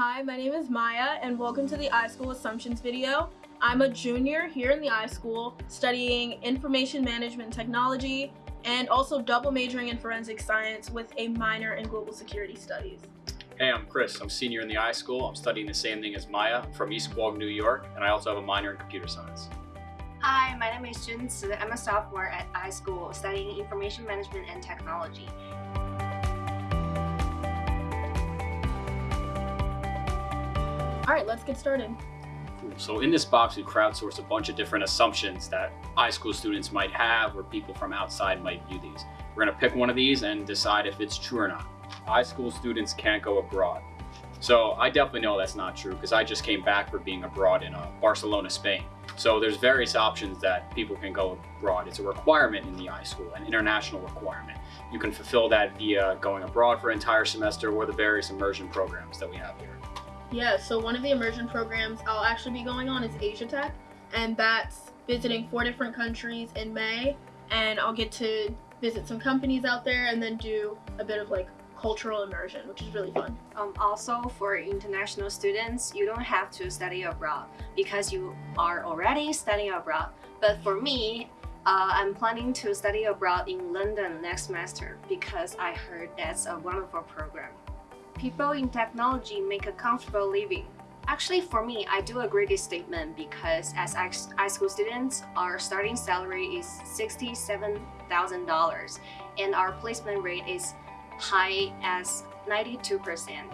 Hi, my name is Maya and welcome to the iSchool Assumptions video. I'm a junior here in the iSchool studying information management technology and also double majoring in forensic science with a minor in global security studies. Hey, I'm Chris. I'm senior in the iSchool. I'm studying the same thing as Maya I'm from East Quogue, New York, and I also have a minor in computer science. Hi, my name is Jun Tzu. I'm a sophomore at iSchool studying information management and technology. All right, let's get started. Cool. So in this box, we crowdsourced a bunch of different assumptions that iSchool students might have or people from outside might view these. We're gonna pick one of these and decide if it's true or not. iSchool students can't go abroad. So I definitely know that's not true because I just came back for being abroad in uh, Barcelona, Spain. So there's various options that people can go abroad. It's a requirement in the iSchool, an international requirement. You can fulfill that via going abroad for an entire semester or the various immersion programs that we have here. Yeah, so one of the immersion programs I'll actually be going on is Asia Tech, and that's visiting four different countries in May, and I'll get to visit some companies out there and then do a bit of like cultural immersion, which is really fun. Um, also, for international students, you don't have to study abroad because you are already studying abroad. But for me, uh, I'm planning to study abroad in London next semester because I heard that's a wonderful program. People in technology make a comfortable living. Actually, for me, I do agree this statement because as iSchool students, our starting salary is $67,000 and our placement rate is high as 92%.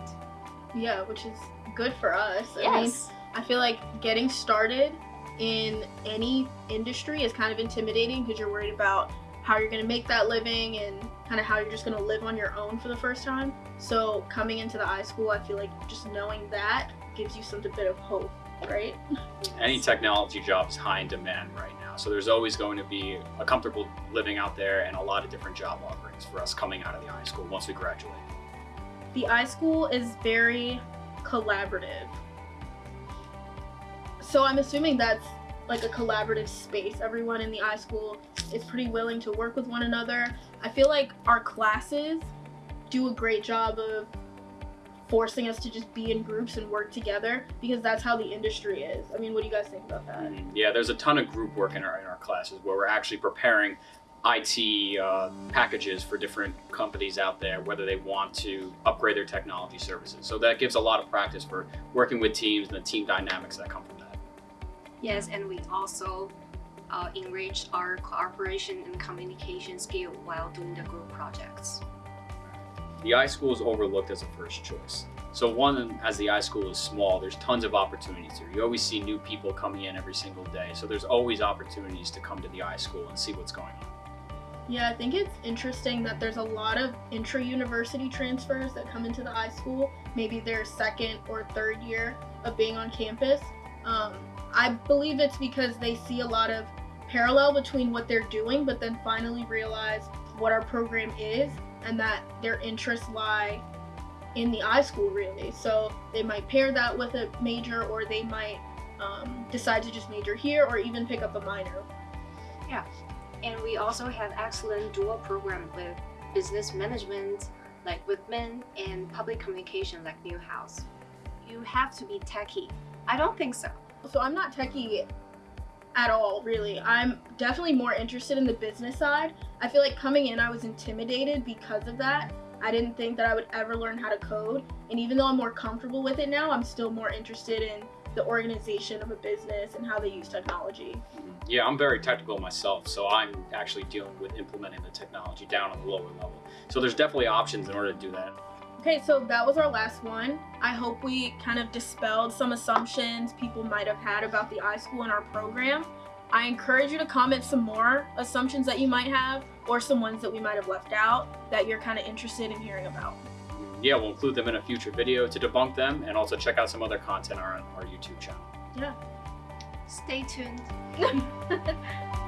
Yeah, which is good for us. Yes. I mean, I feel like getting started in any industry is kind of intimidating because you're worried about how you're going to make that living and kind of how you're just going to live on your own for the first time. So coming into the iSchool, I feel like just knowing that gives you some bit of hope, right? Any technology job is high in demand right now. So there's always going to be a comfortable living out there and a lot of different job offerings for us coming out of the iSchool once we graduate. The iSchool is very collaborative. So I'm assuming that's like a collaborative space. Everyone in the iSchool is pretty willing to work with one another. I feel like our classes do a great job of forcing us to just be in groups and work together because that's how the industry is. I mean, what do you guys think about that? Mm, yeah, there's a ton of group work in our, in our classes where we're actually preparing IT uh, packages for different companies out there, whether they want to upgrade their technology services. So that gives a lot of practice for working with teams and the team dynamics that come from. Yes, and we also uh, enrich our cooperation and communication skill while doing the group projects. The iSchool is overlooked as a first choice. So one, as the iSchool is small, there's tons of opportunities here. You always see new people coming in every single day. So there's always opportunities to come to the iSchool and see what's going on. Yeah, I think it's interesting that there's a lot of intra-university transfers that come into the iSchool, maybe their second or third year of being on campus. Um, I believe it's because they see a lot of parallel between what they're doing, but then finally realize what our program is and that their interests lie in the iSchool really. So they might pair that with a major or they might um, decide to just major here or even pick up a minor. Yeah, and we also have excellent dual program with business management like Whitman and public communication like Newhouse. You have to be techie. I don't think so. So I'm not techie at all, really. I'm definitely more interested in the business side. I feel like coming in, I was intimidated because of that. I didn't think that I would ever learn how to code. And even though I'm more comfortable with it now, I'm still more interested in the organization of a business and how they use technology. Yeah, I'm very technical myself, so I'm actually dealing with implementing the technology down on the lower level. So there's definitely options in order to do that. Okay, so that was our last one. I hope we kind of dispelled some assumptions people might have had about the iSchool and our program. I encourage you to comment some more assumptions that you might have or some ones that we might have left out that you're kind of interested in hearing about. Yeah, we'll include them in a future video to debunk them and also check out some other content on our YouTube channel. Yeah. Stay tuned.